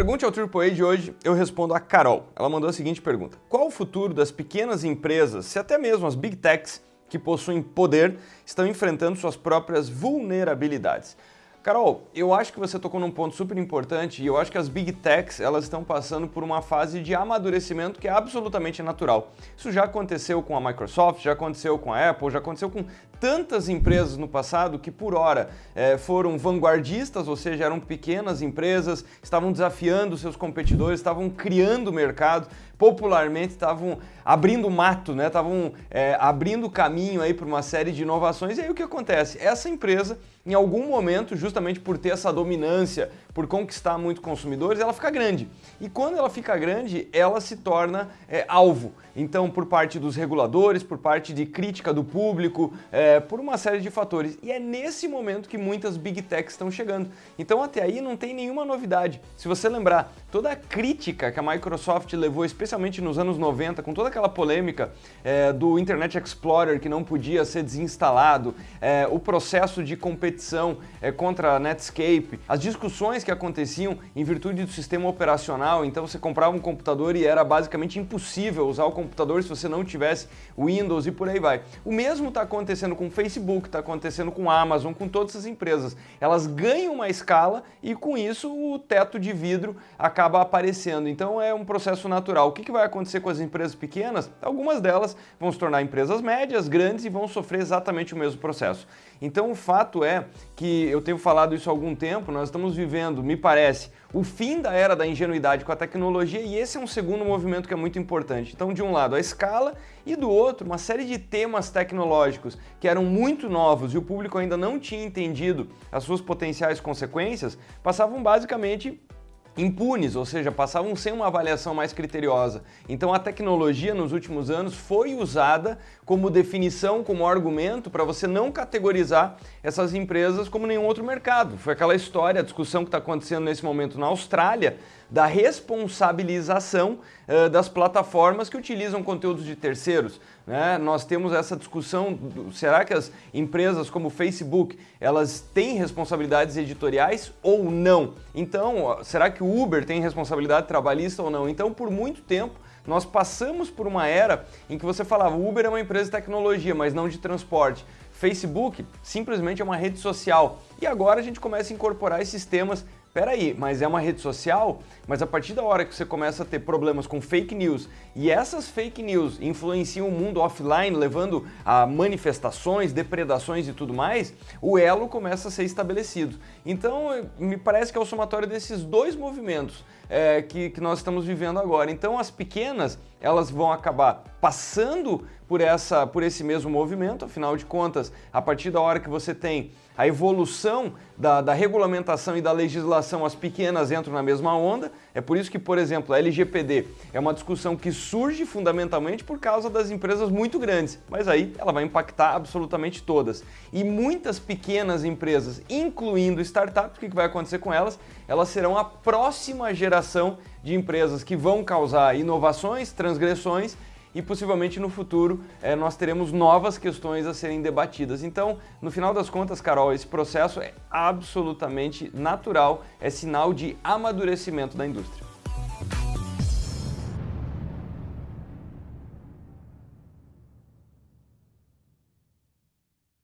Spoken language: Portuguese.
Pergunte ao AAA de hoje, eu respondo a Carol. Ela mandou a seguinte pergunta. Qual o futuro das pequenas empresas, se até mesmo as Big Techs, que possuem poder, estão enfrentando suas próprias vulnerabilidades? Carol, eu acho que você tocou num ponto super importante e eu acho que as Big Techs elas estão passando por uma fase de amadurecimento que é absolutamente natural. Isso já aconteceu com a Microsoft, já aconteceu com a Apple, já aconteceu com tantas empresas no passado que por hora é, foram vanguardistas, ou seja, eram pequenas empresas, estavam desafiando seus competidores, estavam criando mercado, popularmente estavam abrindo mato, né? estavam é, abrindo caminho para uma série de inovações. E aí o que acontece? Essa empresa, em algum momento, justamente por ter essa dominância, por conquistar muito consumidores, ela fica grande. E quando ela fica grande, ela se torna é, alvo. Então, por parte dos reguladores, por parte de crítica do público, é, por uma série de fatores. E é nesse momento que muitas Big Techs estão chegando. Então, até aí não tem nenhuma novidade. Se você lembrar, toda a crítica que a Microsoft levou, especialmente nos anos 90, com toda aquela polêmica é, do Internet Explorer que não podia ser desinstalado, é, o processo de competição é, contra a Netscape, as discussões que aconteciam em virtude do sistema operacional, então você comprava um computador e era basicamente impossível usar o computador se você não tivesse Windows e por aí vai. O mesmo está acontecendo com o Facebook, está acontecendo com a Amazon, com todas essas empresas. Elas ganham uma escala e com isso o teto de vidro acaba aparecendo. Então é um processo natural. O que, que vai acontecer com as empresas pequenas? Algumas delas vão se tornar empresas médias, grandes e vão sofrer exatamente o mesmo processo. Então o fato é que eu tenho falado isso há algum tempo, nós estamos vivendo, me parece, o fim da era da ingenuidade com a tecnologia e esse é um segundo movimento que é muito importante. Então, de um lado, a escala e do outro, uma série de temas tecnológicos que eram muito novos e o público ainda não tinha entendido as suas potenciais consequências, passavam basicamente impunes, ou seja, passavam sem uma avaliação mais criteriosa. Então a tecnologia nos últimos anos foi usada como definição, como argumento para você não categorizar essas empresas como nenhum outro mercado. Foi aquela história, a discussão que está acontecendo nesse momento na Austrália, da responsabilização uh, das plataformas que utilizam conteúdos de terceiros. Né? Nós temos essa discussão, será que as empresas como o Facebook, elas têm responsabilidades editoriais ou não? Então, será que o Uber tem responsabilidade trabalhista ou não? Então, por muito tempo, nós passamos por uma era em que você falava Uber é uma empresa de tecnologia, mas não de transporte. Facebook simplesmente é uma rede social. E agora a gente começa a incorporar esses temas Peraí, mas é uma rede social? Mas a partir da hora que você começa a ter problemas com fake news e essas fake news influenciam o mundo offline, levando a manifestações, depredações e tudo mais, o elo começa a ser estabelecido. Então, me parece que é o somatório desses dois movimentos é, que, que nós estamos vivendo agora. Então, as pequenas, elas vão acabar passando por, essa, por esse mesmo movimento, afinal de contas, a partir da hora que você tem a evolução da, da, regulamentação e da legislação, as pequenas entram na mesma onda. É por isso que, por exemplo, a LGPD é uma discussão que surge fundamentalmente por causa das empresas muito grandes, mas aí ela vai impactar absolutamente todas. E muitas pequenas empresas, incluindo startups, o que vai acontecer com elas? Elas serão a próxima geração de empresas que vão causar inovações, transgressões e possivelmente no futuro é, nós teremos novas questões a serem debatidas. Então, no final das contas, Carol, esse processo é absolutamente natural, é sinal de amadurecimento da indústria.